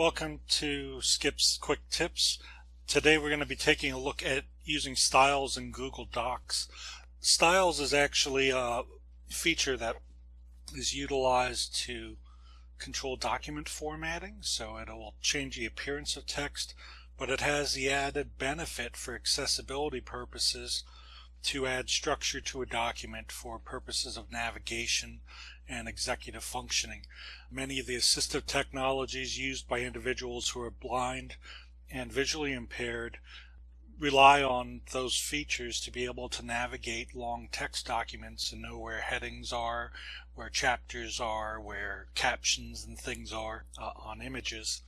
Welcome to Skip's Quick Tips. Today we're going to be taking a look at using styles in Google Docs. Styles is actually a feature that is utilized to control document formatting so it will change the appearance of text but it has the added benefit for accessibility purposes to add structure to a document for purposes of navigation and executive functioning. Many of the assistive technologies used by individuals who are blind and visually impaired rely on those features to be able to navigate long text documents and know where headings are, where chapters are, where captions and things are uh, on images.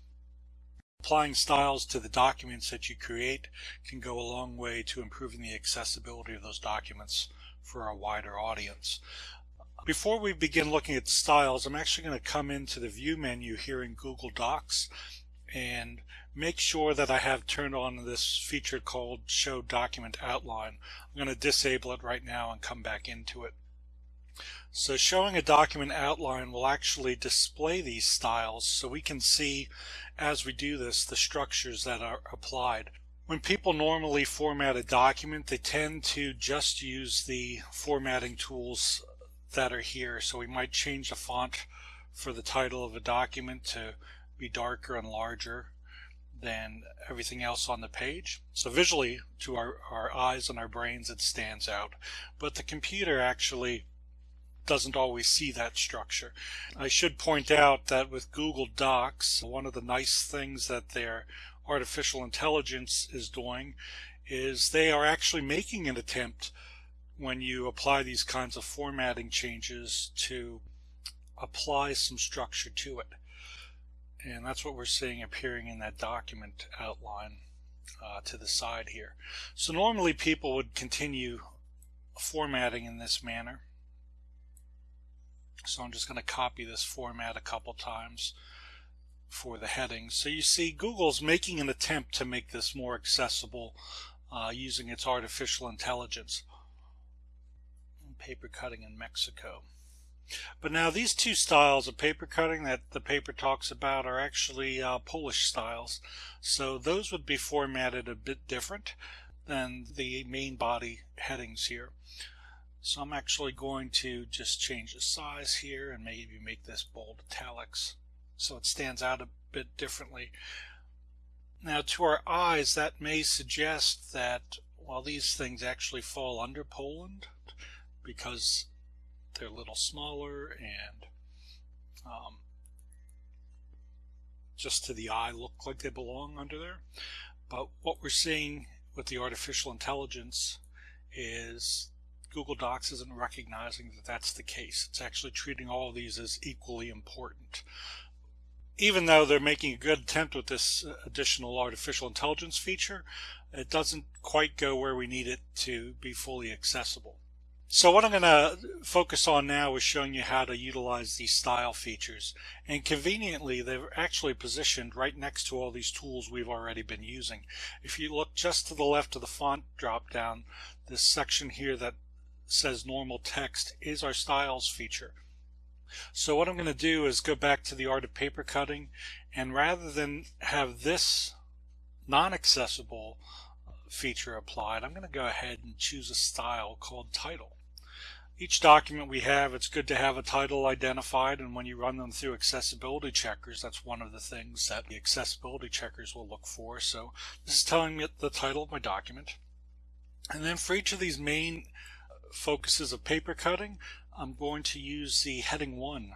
Applying styles to the documents that you create can go a long way to improving the accessibility of those documents for a wider audience. Before we begin looking at styles, I'm actually going to come into the view menu here in Google Docs and make sure that I have turned on this feature called show document outline. I'm going to disable it right now and come back into it. So showing a document outline will actually display these styles so we can see as we do this the structures that are applied. When people normally format a document they tend to just use the formatting tools that are here so we might change the font for the title of a document to be darker and larger than everything else on the page. So visually to our, our eyes and our brains it stands out but the computer actually doesn't always see that structure. I should point out that with Google Docs, one of the nice things that their artificial intelligence is doing is they are actually making an attempt when you apply these kinds of formatting changes to apply some structure to it. And that's what we're seeing appearing in that document outline uh, to the side here. So normally people would continue formatting in this manner so I'm just going to copy this format a couple times for the headings. So you see Google's making an attempt to make this more accessible uh, using its artificial intelligence. Paper cutting in Mexico. But now these two styles of paper cutting that the paper talks about are actually uh, Polish styles. So those would be formatted a bit different than the main body headings here. So I'm actually going to just change the size here and maybe make this bold italics so it stands out a bit differently. Now to our eyes that may suggest that while these things actually fall under Poland because they're a little smaller and um, just to the eye look like they belong under there. But what we're seeing with the artificial intelligence is Google Docs isn't recognizing that that's the case. It's actually treating all of these as equally important. Even though they're making a good attempt with this uh, additional artificial intelligence feature, it doesn't quite go where we need it to be fully accessible. So what I'm going to focus on now is showing you how to utilize these style features. And conveniently, they're actually positioned right next to all these tools we've already been using. If you look just to the left of the font drop down, this section here that says normal text is our styles feature. So what I'm going to do is go back to the art of paper cutting and rather than have this non-accessible feature applied, I'm going to go ahead and choose a style called title. Each document we have, it's good to have a title identified and when you run them through accessibility checkers, that's one of the things that the accessibility checkers will look for. So this is telling me the title of my document. And then for each of these main focuses of paper cutting, I'm going to use the heading 1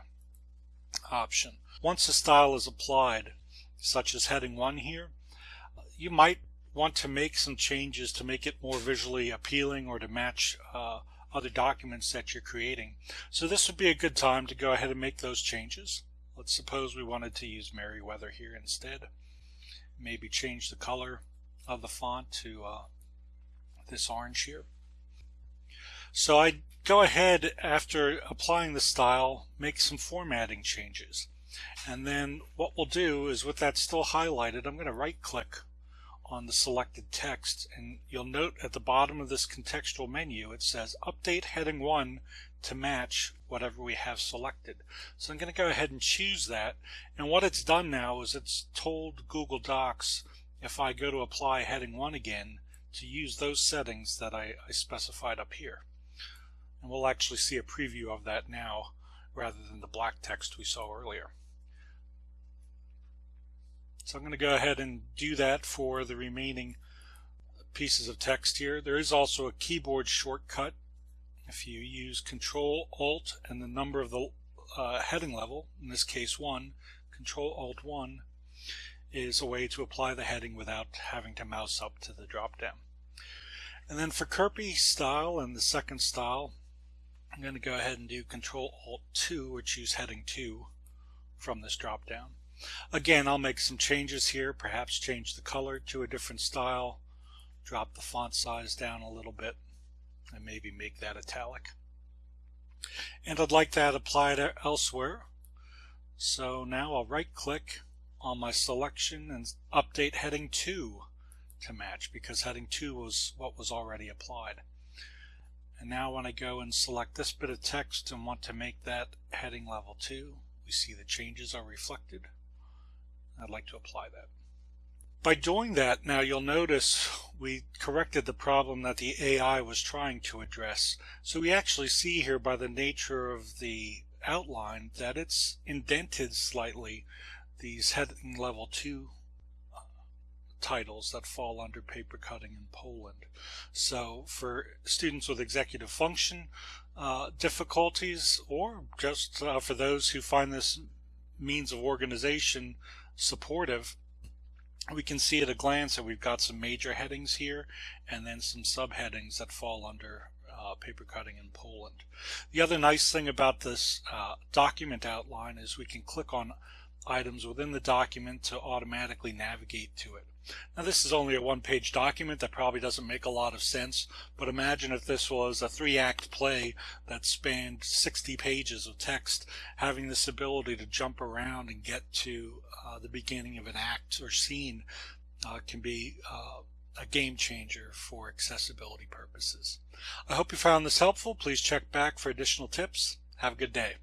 option. Once a style is applied, such as heading 1 here, you might want to make some changes to make it more visually appealing or to match uh, other documents that you're creating. So this would be a good time to go ahead and make those changes. Let's suppose we wanted to use Merriweather here instead. Maybe change the color of the font to uh, this orange here. So I go ahead after applying the style, make some formatting changes. And then what we'll do is with that still highlighted, I'm going to right click on the selected text and you'll note at the bottom of this contextual menu it says update heading 1 to match whatever we have selected. So I'm going to go ahead and choose that and what it's done now is it's told Google Docs if I go to apply heading 1 again to use those settings that I, I specified up here. And we'll actually see a preview of that now rather than the black text we saw earlier. So I'm going to go ahead and do that for the remaining pieces of text here. There is also a keyboard shortcut. If you use Control Alt and the number of the uh, heading level, in this case 1, Control Alt 1 is a way to apply the heading without having to mouse up to the drop down. And then for Kurpie style and the second style, I'm going to go ahead and do Control Alt 2 or choose heading 2 from this drop down. Again, I'll make some changes here, perhaps change the color to a different style, drop the font size down a little bit, and maybe make that italic. And I'd like that applied elsewhere. So now I'll right click on my selection and update heading 2 to match because heading 2 was what was already applied. And now when I go and select this bit of text and want to make that heading level 2, we see the changes are reflected. I'd like to apply that. By doing that, now you'll notice we corrected the problem that the AI was trying to address. So we actually see here by the nature of the outline that it's indented slightly these heading level 2 uh, titles that fall under paper cutting in Poland. So for students with executive function uh, difficulties or just uh, for those who find this means of organization supportive, we can see at a glance that we've got some major headings here and then some subheadings that fall under uh, paper cutting in Poland. The other nice thing about this uh, document outline is we can click on items within the document to automatically navigate to it. Now this is only a one-page document that probably doesn't make a lot of sense, but imagine if this was a three-act play that spanned 60 pages of text, having this ability to jump around and get to uh, the beginning of an act or scene uh, can be uh, a game changer for accessibility purposes. I hope you found this helpful. Please check back for additional tips. Have a good day.